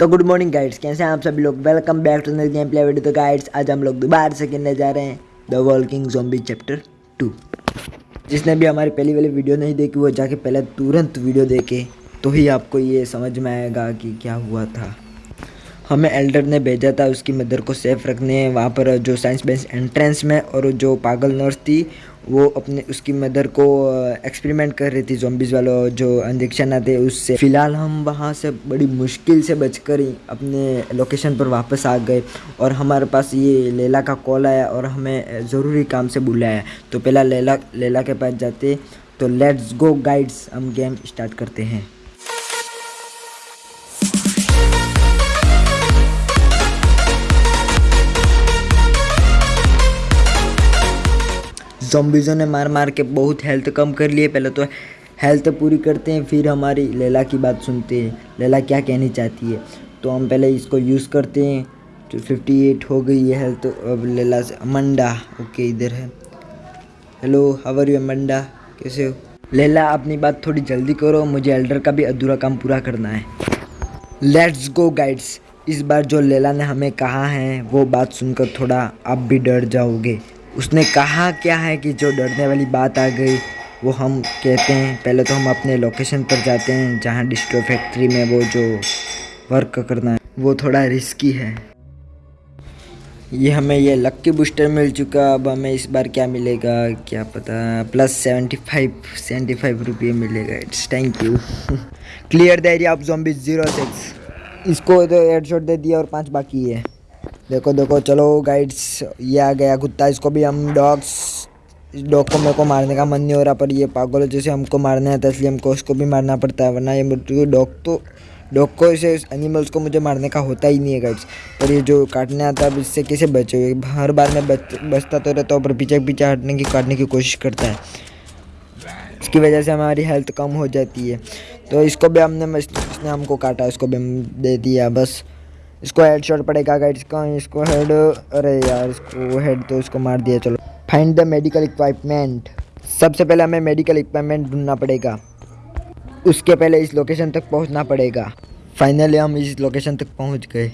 तो good morning guides कैसे हैं आप सभी लोग? Welcome back to the game play video तो गाइड्स आज हम लोग दोबारा से खेलने जा रहे हैं the walking zombie chapter two जिसने भी हमारी पहली वाली वीडियो नहीं देखी, वो जाके पहले तुरंत वीडियो देखे तो ही आपको ये समझ में आएगा कि क्या हुआ था। हमें एल्डर ने भेजा था, उसकी मदर को सेफ़ रखने, वहाँ पर जो साइंस बेंस एंट्रेंस में और जो पागल नर्स थी वो अपने, उसकी मदर को एक्सपेरिमेंट कर रही थी जॉम्बिस वालों जो इंजेक्शन आते उससे। फ़िलहाल हम वहाँ से बड़ी मुश्किल से बचकर ही अपने लोकेशन पर वापस आ गए और हमारे पास ये लेला का कॉल आया और हमें ज़रूरी काम से बुलाया। तो पहला लेला लेला के पास जाते तो लेट्स गो गाइड्स हम गेम स्टार्ट करते हैं। जॉम्बिज़ों ने मार मार के बहुत हेल्थ कम कर लिए। पहले तो हेल्थ पूरी करते हैं, फिर हमारी लैला की बात सुनते हैं। लैला क्या कहनी चाहती है? तो हम पहले इसको यूज़ करते हैं। तो फिफ्टी एट हो गई है हेल्थ अब लैला से, अमंडा ओके इधर है। Hello how are you Amanda? कैसे हो? लैला, अपनी बात थोड़ी जल्दी करो, मुझे एल्डर का भी अधूरा काम पूरा करना है। लेट्स गो गाइड्स इस बार जो लैला ने हमें कहा है, वो बात सुनकर थोड़ा आप भी डर जाओगे। उसने कहा क्या है कि जो डरने वाली बात आ गई, वो हम कहते हैं। पहले तो हम अपने लोकेशन पर जाते हैं, जहाँ डिस्ट्रो फैक्ट्री में वो जो वर्क करना है, वो थोड़ा रिस्की है। ये हमें, ये लक्की बूस्टर मिल चुका, अब हमें इस बार क्या मिलेगा, क्या पता। Plus seventy five seventy five रुपये मिलेगा। It's thank you clear the area of zombie zero six इसको तो शॉट दे दिया और पाँच बाकी है। देखो देखो, चलो गाइड्स ये आ गया कुत्ता, इसको भी हम डॉग्स इस डॉग को मेरे को मारने का मन नहीं हो रहा, पर ये पागल जैसे हमको मारने है इसलिए हमको उसको भी मारना पड़ता है, वरना ये डॉग तो डॉग को ऐसे एनिमल्स को मुझे मारने का होता ही नहीं है गाइड्स पर ये जो काटने आता है इससे कैसे बचे हुए हर बार मैं बच, बचता तो रहता हूँ, पर पीछे पीछे हटने की, काटने की कोशिश करता है। इसकी वजह से हमारी हेल्थ कम हो जाती है। तो इसको भी हमने, इसने हमको काटा, इसको भी हम दे दिया, बस। इसको हेड शॉट पड़ेगा गाइड इसका इसको हेड अरे यार, इसको हेड तो इसको मार दिया, चलो. फाइंड द मेडिकल इक्विपमेंट सबसे पहले हमें मेडिकल इक्विपमेंट ढूंढना पड़ेगा. उसके पहले इस लोकेशन तक पहुँचना पड़ेगा. फाइनली हम इस लोकेशन तक पहुँच गए.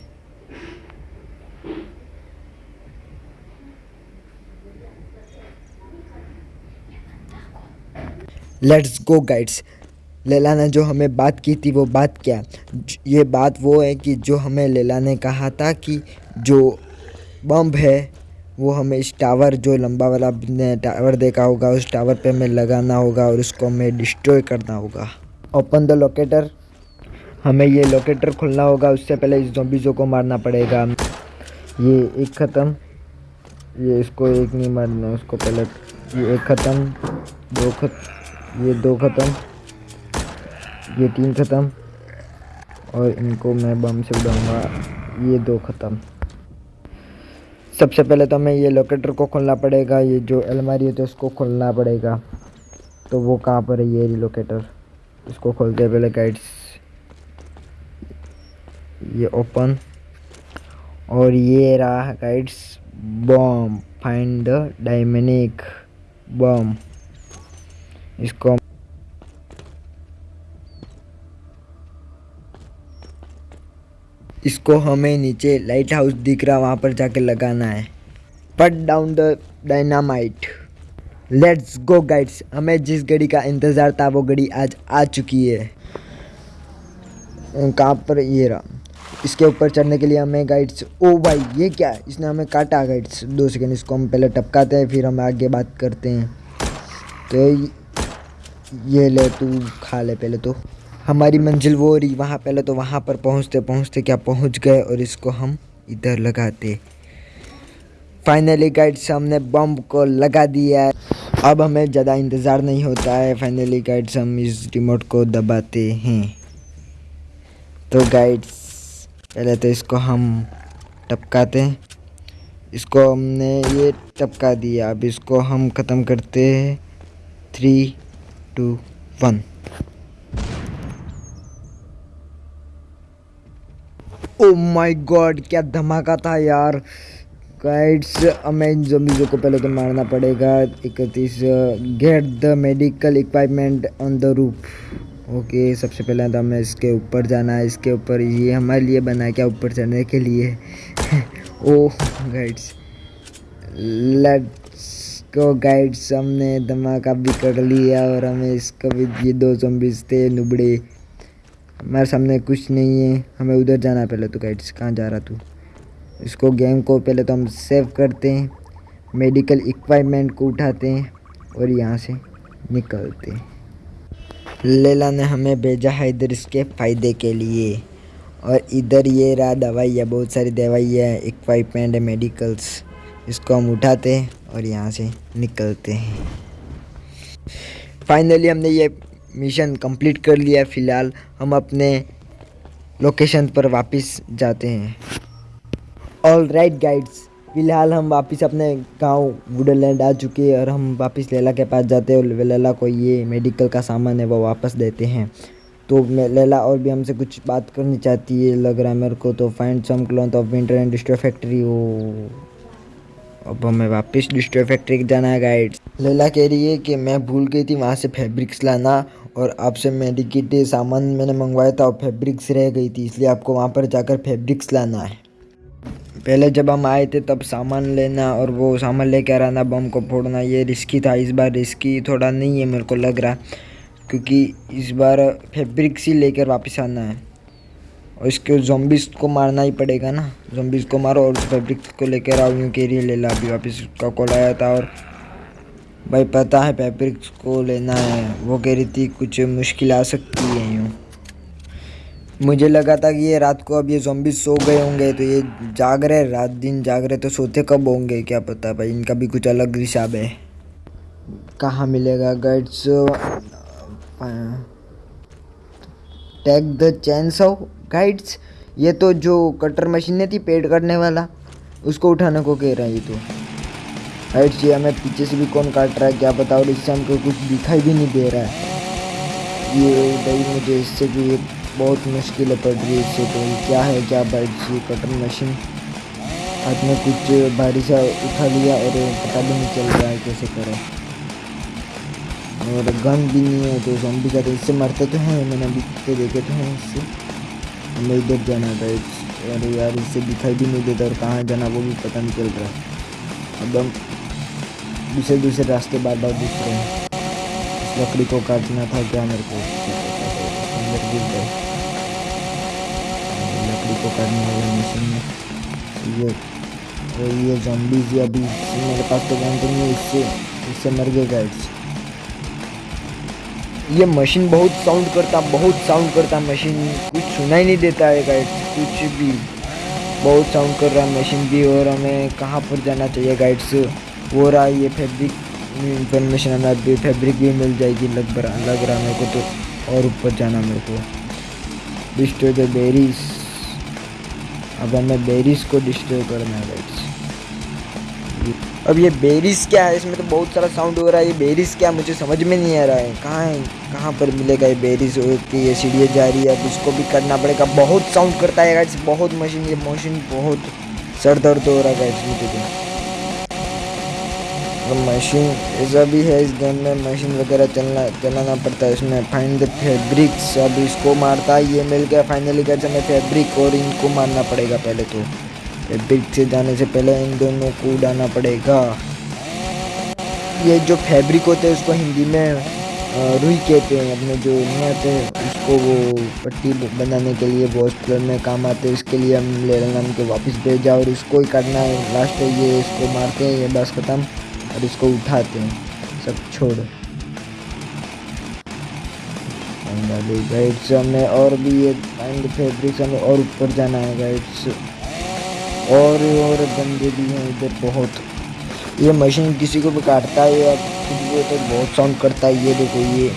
लेट्स गो गाइड्स लैला ने जो हमें बात की थी, वो बात क्या? ये बात वो है कि जो हमें लैला ने कहा था कि जो बम है, वो हमें इस टावर, जो लंबा वाला ने टावर देखा होगा, उस टावर पे हमें लगाना होगा और उसको हमें डिस्ट्रॉय करना होगा। ओपन द लोकेटर हमें ये लोकेटर खुलना होगा, उससे पहले इस जोम्बिज़ों को मारना पड़ेगा। ये एक ख़त्म। ये इसको एक नहीं मारना, उसको पहले ये एक ख़त्म। दो खत ये दो ख़त्म। ये तीन ख़त्म। और इनको मैं बम से उड़ाऊँगा। ये दो ख़त्म। सबसे पहले तो हमें ये लोकेटर को खोलना पड़ेगा। ये जो अलमारी है तो उसको खोलना पड़ेगा। तो वो कहाँ पर है ये लोकेटर इसको खोलते पहले गाइड्स ये ओपन और ये रहा guys bomb find dynamite bomb इसको इसको हमें नीचे लाइट हाउस दिख रहा वहाँ पर जाके लगाना है। Put down the dynamite let's go guys हमें जिस घड़ी का इंतज़ार था, वो घड़ी आज आ चुकी है। कहाँ पर? ये रहा। इसके ऊपर चढ़ने के लिए हमें गाइड्स ओ भाई, ये क्या इसने हमें काटा गाइड्स दो सेकेंड इसको हम पहले टपकाते हैं, फिर हम आगे बात करते हैं। तो ये ले, तू खा ले पहले तो। हमारी मंजिल वो रही, वहाँ पहले तो वहाँ पर पहुँचते पहुँचते क्या पहुँच गए और इसको हम इधर लगाते। फाइनली गाइड्स हमने बम को लगा दिया है। अब हमें ज़्यादा इंतज़ार नहीं होता है। फाइनली गाइड्स हम इस रिमोट को दबाते हैं। तो गाइड्स पहले तो इसको हम टपकाते हैं। इसको हमने ये टपका दिया। अब इसको हम ख़त्म करते हैं। Three two one oh my God क्या धमाका था यार। गाइड्स हमें इन जमीजों को पहले तो मारना पड़ेगा। इकतीस get the medical equipment on the roof okay सबसे पहले तो हमें इसके ऊपर जाना है। इसके ऊपर ये हमारे लिए बना है क्या? ऊपर चढ़ने के लिए। Oh guys let's go guys हमने धमाका भी कर लिया और हमें इसका भी ये दो जम्बिस थे, नुबड़े। हमारे सामने कुछ नहीं है। हमें उधर जाना पहले तो गाइड्स कहाँ जा रहा तू? इसको गेम को पहले तो हम सेव करते हैं मेडिकल इक्विपमेंट को उठाते हैं और यहाँ से निकलते हैं। लेला ने हमें भेजा है इधर इसके फ़ायदे के लिए। और इधर ये रहा दवाई है, बहुत सारी दवाई है इक्विपमेंट है मेडिकल्स इसको हम उठाते हैं और यहाँ से निकलते हैं। फाइनली हमने ये मिशन कंप्लीट कर लिया फ़िलहाल, हम अपने लोकेशन पर वापस जाते हैं। ऑल राइट गाइड्स फ़िलहाल हम वापस अपने गाँव वुडलैंड आ चुके हैं और हम वापस लैला के पास जाते हैं और लैला को ये मेडिकल का सामान है, वो वापस देते हैं। तो लैला और भी हमसे कुछ बात करनी चाहती है, लग रहा है मेरे को तो find some cloth of winter distro factory वो अब हमें वापस डिस्ट्रो फैक्ट्री जाना है गाइड्स लैला कह रही है कि मैं भूल गई थी वहाँ से फैब्रिक्स लाना और आपसे मेडिकेट सामान मैंने मंगवाया था और फैब्रिक्स रह गई थी, इसलिए आपको वहाँ पर जाकर फैब्रिक्स लाना है। पहले जब हम आए थे तब सामान लेना और वो सामान लेकर आना बम को फोड़ना, ये रिस्की था, इस बार रिस्की थोड़ा नहीं है मेरे को लग रहा, क्योंकि इस बार फैब्रिक्स ही लेकर वापस आना है। और इसके जोम्बिस को मारना ही पड़ेगा ना। जोम्बिस को मारो और फैब्रिक्स को लेकर आओ यूँ कह ले ला। अभी वापस उसका कॉल आया था और भाई पता है फैब्रिक्स को लेना है, वो कह रही थी कुछ मुश्किल आ सकती है यूँ। मुझे लगा था कि ये रात को अब ये जोम्बी सो गए होंगे तो ये जाग रहे, रात दिन जाग रहे तो सोते कब होंगे, क्या पता भाई, इनका भी कुछ अलग हिसाब है। कहाँ मिलेगा guys tag the chance of guys ये तो जो कटर मशीन थी पेड करने वाला, उसको उठाने को कह रहा है ये तो। गाइड्स ये हमें पीछे से भी कौन काट रहा है, क्या बताओ इससे हमको कुछ दिखाई भी नहीं दे रहा है। ये भाई मुझे इससे भी बहुत मुश्किल पड़ रही है इससे तो। क्या है, क्या बैठ ये कटर मशीन हाथ में कुछ भारी सा उठा लिया और पता भी नहीं चल रहा है कैसे करें। और गन भी नहीं है तो भी का इससे मरते तो हैं, मैंने अभी तो देखे तो हैं इससे। हमें इधर जाना था अरे यार, इससे दिखाई भी नहीं देता और कहाँ जाना वो भी पता नहीं चल रहा अब हम दूसरे दूसरे रास्ते बार बार दिख रहे हैं। लकड़ी को काटना था क्या मेरे को? अंदर गिर गए। लकड़ी को काटने वाले मशीन में ये, और ये जॉम्बीज या अभी मेरे पास तो जानते नहीं इससे इससे मर गए गाइड्स ये मशीन बहुत साउंड करता, बहुत साउंड करता मशीन। कुछ सुनाई नहीं देता है गाइड्स कुछ भी। बहुत साउंड कर रहा है मशीन भी और हमें कहाँ पर जाना चाहिए गाइड्स वो रहा ये फैब्रिक इंफॉर्मेशन हमें भी फैब्रिक भी मिल जाएगी, लग रहा लग रहा मेरे को तो। और ऊपर जाना मेरे को। डिस्ट्रॉय द बेरीज अब हमें बेरीज को डिस्ट्रॉय करना है गाइड्स अब ये बेरीज क्या है? इसमें तो बहुत सारा साउंड हो रहा है। ये बेरीज क्या मुझे समझ में नहीं आ रहा है। कहाँ है? कहाँ पर मिलेगा ये बेरीज की ये सीढ़ियाँ जा रही है। अब इसको भी करना पड़ेगा। बहुत साउंड करता है गाइड्स बहुत मशीन ये मशीन बहुत सर दर्द हो रहा है गाइड्स मुझे तो मशीन ऐसा भी है, इस गेम में मशीन वगैरह चलना, चलाना पड़ता है। इसमें फाइंड द फैब्रिक्स अब इसको मारता है। ये मिल गया फाइनली कैसे हमें फैब्रिक और इनको मारना पड़ेगा पहले तो। से जाने से पहले इन दोनों को उड़ाना पड़ेगा। ये जो फैब्रिक होते हैं, उसको हिंदी में रुई कहते हैं। अपने जो नहीं आते उसको वो पट्टी बनाने के लिए हॉस्पिटल में काम आते हैं। इसके लिए हम ले नाम के वापस भेजा और इसको ही करना है। लास्ट ये, इसको मारते हैं, ये बस ख़त्म और इसको उठाते हैं। सब छोड़। गाइड्स हमें और भी ये फैब्रिक्स हमें और ऊपर जाना है गाइड्स और और बंदे भी हैं, इधर बहुत। ये मशीन किसी को भी काटता है या कुछ भी तो बहुत साउंड करता है, ये देखो ये।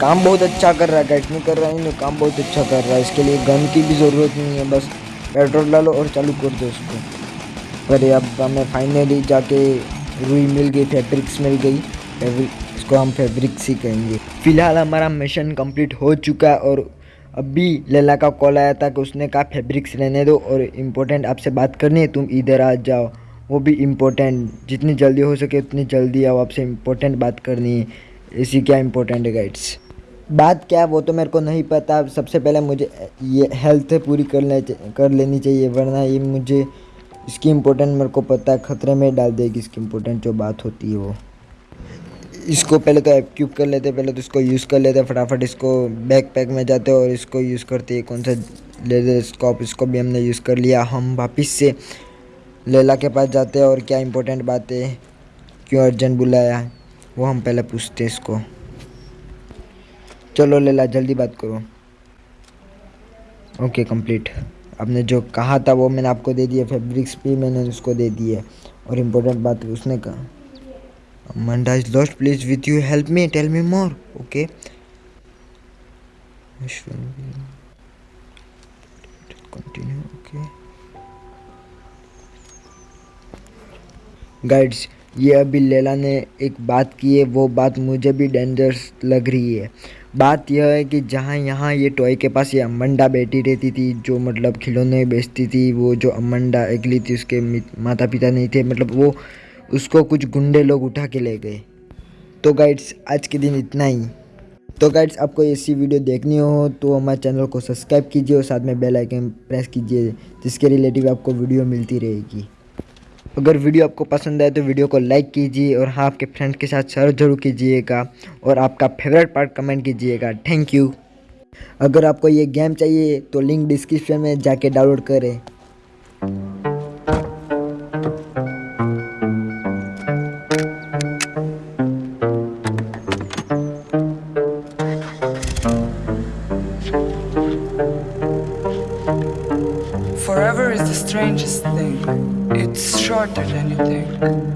काम बहुत अच्छा कर रहा है कैट नहीं कर रहा है काम बहुत अच्छा कर रहा है। इसके लिए गन की भी ज़रूरत नहीं है, बस पेट्रोल डालो और चालू कर दो उसको पर अब हमें फाइनली जाके रुई मिल गई फैब्रिक्स मिल गई। फैब्रिक इसको हम फैब्रिक्स ही कहेंगे। फ़िलहाल हमारा मिशन कंप्लीट हो चुका है और अभी लैला का कॉल आया था कि उसने कहा फैब्रिक्स रहने दो और इम्पोर्टेंट आपसे बात करनी है, तुम इधर आ जाओ। वो भी इम्पोर्टेंट जितनी जल्दी हो सके उतनी जल्दी आओ, आपसे इम्पोर्टेंट बात करनी है। इसी क्या इम्पोर्टेंट है गाइड्स बात क्या वो तो मेरे को नहीं पता। सबसे पहले मुझे ये हेल्थ पूरी कर ले, कर लेनी चाहिए, वरना ये मुझे इसकी इम्पोर्टेंट मेरे को पता है, ख़तरे में डाल देगी इसकी इम्पोर्टेंट जो बात होती है वो। इसको पहले तो क्यूब कर लेते, पहले तो इसको यूज़ कर लेते, फटाफट इसको बैक पैक में जाते और इसको यूज़ करते। हैं कौन सा लेजर स्कॉप इसको भी हमने यूज़ कर लिया। हम वापस से लैला के पास जाते हैं और क्या इम्पोर्टेंट बात है, क्यों अर्जेंट बुलाया, वो हम पहले पूछते इसको। चलो लेला, जल्दी बात करो। ओके कंप्लीट आपने जो कहा था वो मैंने आपको दे दिया फैब्रिक्स भी मैंने उसको दे दिए और इम्पोर्टेंट बात उसने कहा। Manda is lost please with you help me tell me more okay continue okay guys ये अभी लेला ने एक बात की है। वो बात मुझे भी डेंजरस लग रही है। बात यह है कि जहाँ यहाँ ये टॉय के पास ये अमंडा बैठी रहती थी, जो मतलब खिलौने बेचती थी, वो जो अमंडा अगली थी, उसके माता पिता नहीं थे मतलब वो उसको कुछ गुंडे लोग उठा के ले गए। तो गाइड्स आज के दिन इतना ही। तो गाइड्स आपको ऐसी वीडियो देखनी हो तो हमारे चैनल को सब्सक्राइब कीजिए और साथ में बेल आइकन प्रेस कीजिए, जिसके रिलेटिव आपको वीडियो मिलती रहेगी। अगर वीडियो आपको पसंद आए तो वीडियो को लाइक कीजिए और हाँ आपके फ्रेंड के साथ शेयर ज़रूर कीजिएगा और आपका फेवरेट पार्ट कमेंट कीजिएगा। थैंक यू अगर आपको ये गेम चाहिए तो लिंक डिस्क्रिप्शन में जाके डाउनलोड करें। Think.